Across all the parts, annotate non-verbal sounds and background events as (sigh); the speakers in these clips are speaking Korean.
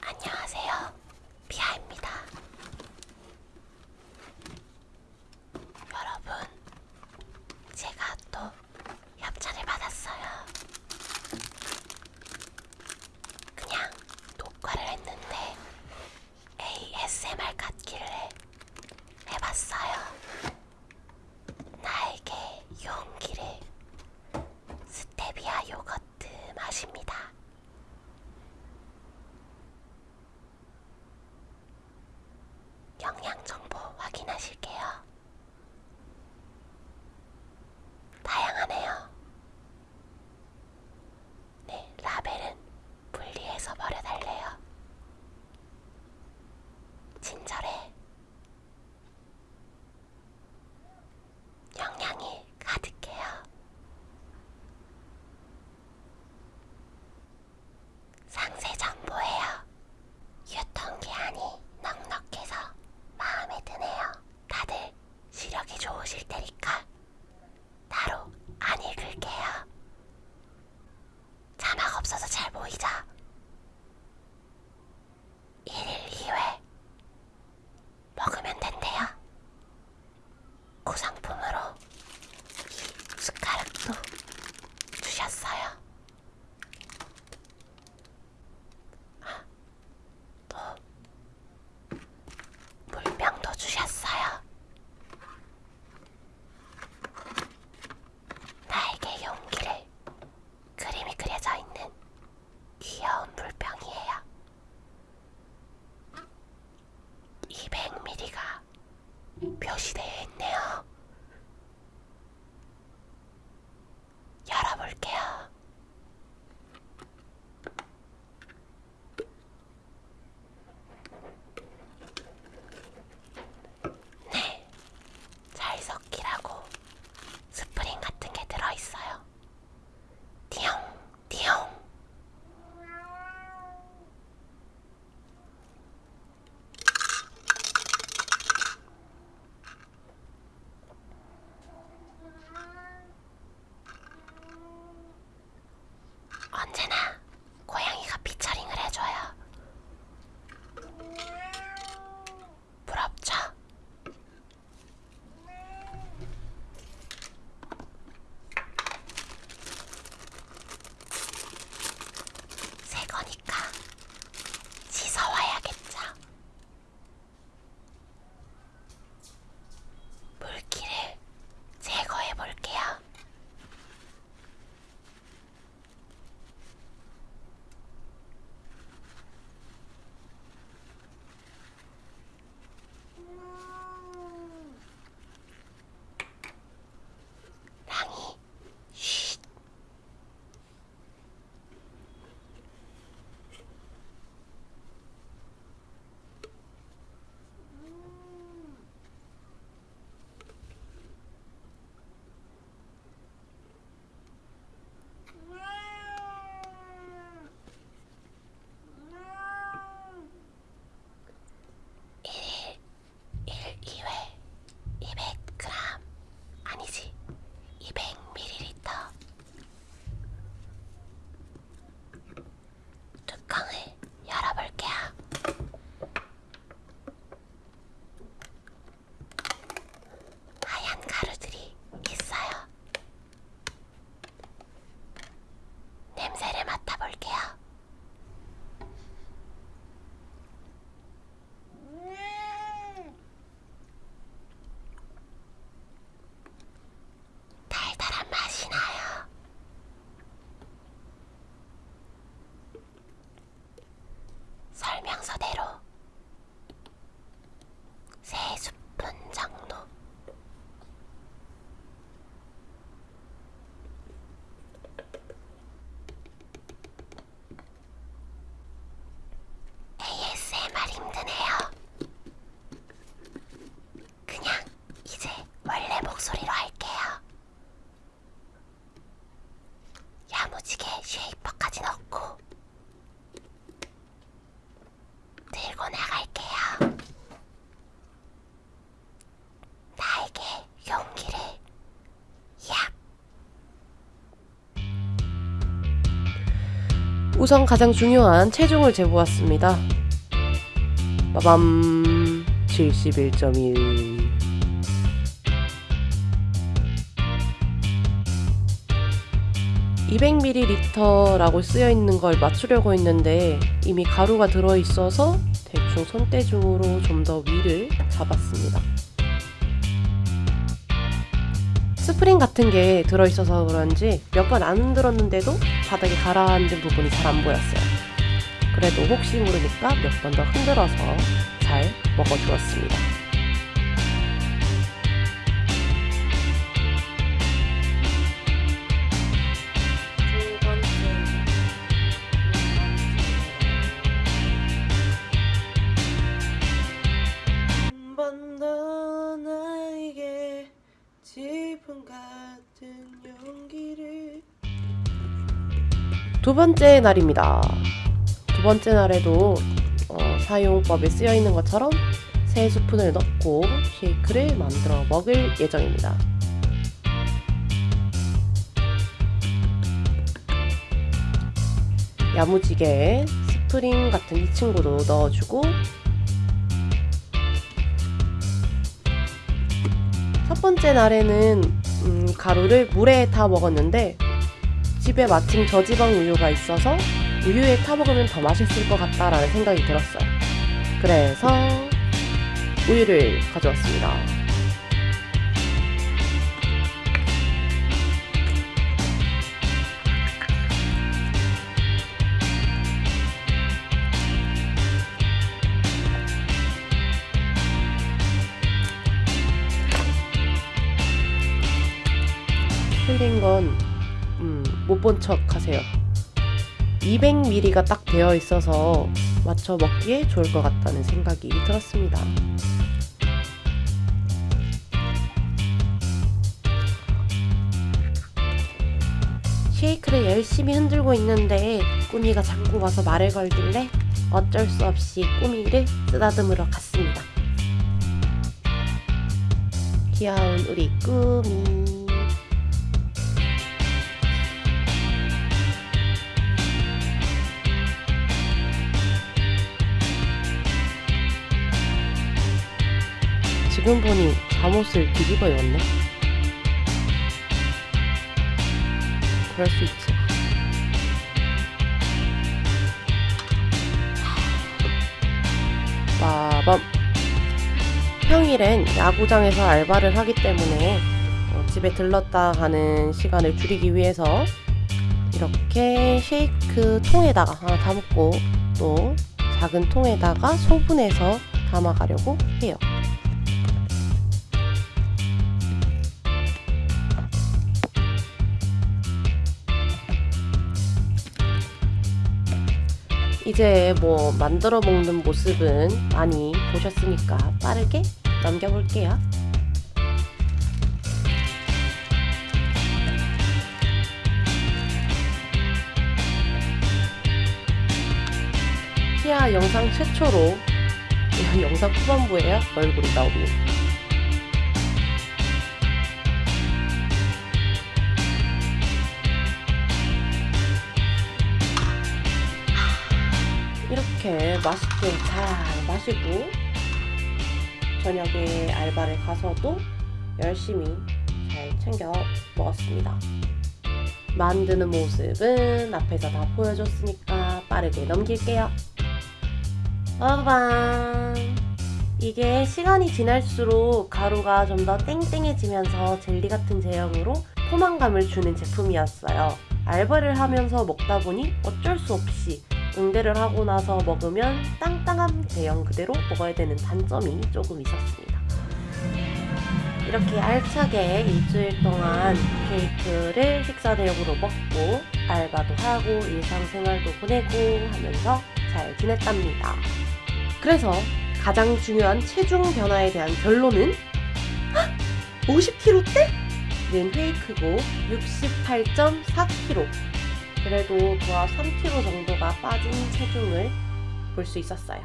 안녕하세요. 비아입니다. 여러분, 제가 또 협찬을 받았어요. 그냥 녹화를 했는데 ASMR 같길래 해봤어요. 나에게 용기를 스테비아 요거트 맛입니다. 영양 정보 확인하실게요. 다양하네요. 네, 라벨은 분리해서 버려달래요. 친절해. 영양이 가득해요. 상세 정보예요. 유통기한이 넉넉해서 마음에 드네요. 다들 시력이 좋으실 테니까 따로 안 읽을게요. 자막 없어서 잘 보이죠? 1일 2회 먹으면 된대요. 구성품으로 이 숟가락도 주셨어요. 아, 또 물병도 주셨어요. 나에게 용기를 그림이 그려져 있는 귀여운 물병이에요. 200ml가 표시되 우선 가장 중요한 체중을 재보았습니다. 빠밤 71.1 200ml라고 쓰여 있는 걸 맞추려고 했는데 이미 가루가 들어 있어서 대충 손대중으로 좀 더 위를 잡았습니다. 스프링 같은 게 들어있어서 그런지 몇 번 안 흔들었는데도 바닥에 가라앉은 부분이 잘 안 보였어요. 그래도 혹시 모르니까 몇 번 더 흔들어서 잘 먹어주었습니다. 두 번째 날입니다. 두 번째 날에도 어, 사용법에 쓰여 있는 것처럼 세 스푼을 넣고 쉐이크를 만들어 먹을 예정입니다. 야무지게 스프링 같은 이 친구도 넣어주고 첫 번째 날에는 음, 가루를 물에 타 먹었는데 집에 마침 저지방 우유가 있어서 우유에 타 먹으면 더 맛있을 것 같다라는 생각이 들었어요. 그래서 우유를 가져왔습니다. 틀린 건 본 척 하세요. 200ml가 딱 되어 있어서 맞춰 먹기에 좋을 것 같다는 생각이 들었습니다. 쉐이크를 열심히 흔들고 있는데 꾸미가 자꾸 와서 말을 걸길래 어쩔 수 없이 꾸미를 쓰다듬으러 갔습니다. 귀여운 우리 꾸미. 지금 보니 잠옷을 뒤집어 입었네. 그럴 수 있지. 빠밤. 평일엔 야구장에서 알바를 하기 때문에 어, 집에 들렀다 가는 시간을 줄이기 위해서 이렇게 쉐이크 통에다가 하나 담고 또 작은 통에다가 소분해서 담아가려고 해요. 이제 뭐 만들어 먹는 모습은 많이 보셨으니까 빠르게 넘겨볼게요. 시아 영상 최초로 영상 후반부에요 얼굴이 나옵니다. 이렇게 맛있게 잘 마시고 저녁에 알바를 가서도 열심히 잘 챙겨 먹었습니다. 만드는 모습은 앞에서 다 보여줬으니까 빠르게 넘길게요. 빠밤! 이게 시간이 지날수록 가루가 좀 더 땡땡해지면서 젤리 같은 제형으로 포만감을 주는 제품이었어요. 알바를 하면서 먹다 보니 어쩔 수 없이 응대를 하고 나서 먹으면 땅땅한 제형 그대로 먹어야 되는 단점이 조금 있었습니다. 이렇게 알차게 일주일 동안 케이크를 식사 대용으로 먹고 알바도 하고 일상생활도 보내고 하면서 잘 지냈답니다. 그래서 가장 중요한 체중 변화에 대한 결론은 50kg대 는 페이크고 68.4kg 그래도 도합 3kg 정도가 빠진 체중을 볼 수 있었어요.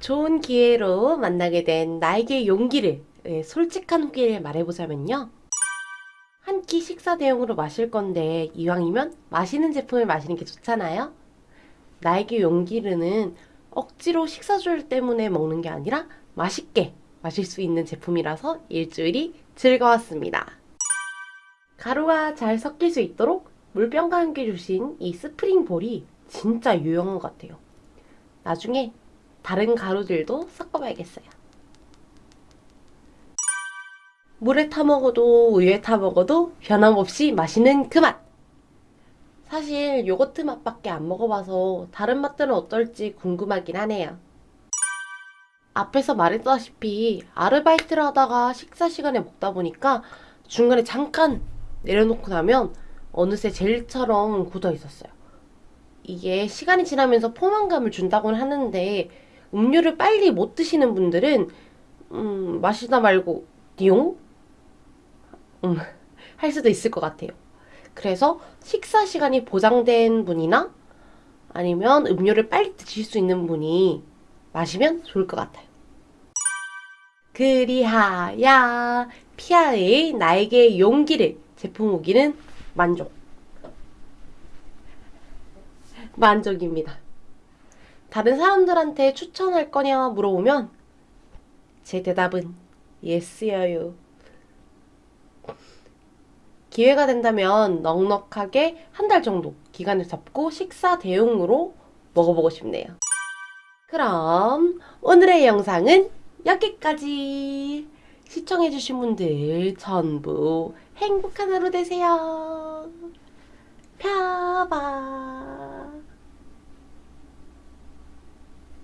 좋은 기회로 만나게 된 나에게 용기를 예, 솔직한 후기를 말해보자면요. 한 끼 식사 대용으로 마실 건데 이왕이면 마시는 제품을 마시는 게 좋잖아요. 나에게 용기르는 억지로 식사줄 때문에 먹는 게 아니라 맛있게 마실 수 있는 제품이라서 일주일이 즐거웠습니다. 가루가 잘 섞일 수 있도록 물병과 함께 주신 이 스프링 볼이 진짜 유용한 것 같아요. 나중에 다른 가루들도 섞어봐야겠어요. 물에 타 먹어도 우유에 타 먹어도 변함없이 맛있는 그 맛! 사실 요거트 맛밖에 안 먹어봐서 다른 맛들은 어떨지 궁금하긴 하네요. 앞에서 말했다시피 아르바이트를 하다가 식사 시간에 먹다 보니까 중간에 잠깐 내려놓고 나면 어느새 젤처럼 굳어 있었어요. 이게 시간이 지나면서 포만감을 준다고는 하는데 음료를 빨리 못 드시는 분들은 음, 마시다 말고 띠용? 음, (laughs) 할 수도 있을 것 같아요. 그래서 식사 시간이 보장된 분이나 아니면 음료를 빨리 드실 수 있는 분이 마시면 좋을 것 같아요. 그리하야 피아의 나에게 용기를 제품 후기는 만족. 만족입니다. 다른 사람들한테 추천할 거냐 물어보면 제 대답은 예스여요. 기회가 된다면 넉넉하게 한 달 정도 기간을 잡고 식사 대용으로 먹어보고 싶네요. 그럼 오늘의 영상은 여기까지. 시청해주신 분들 전부 행복한 하루 되세요. 펴봐.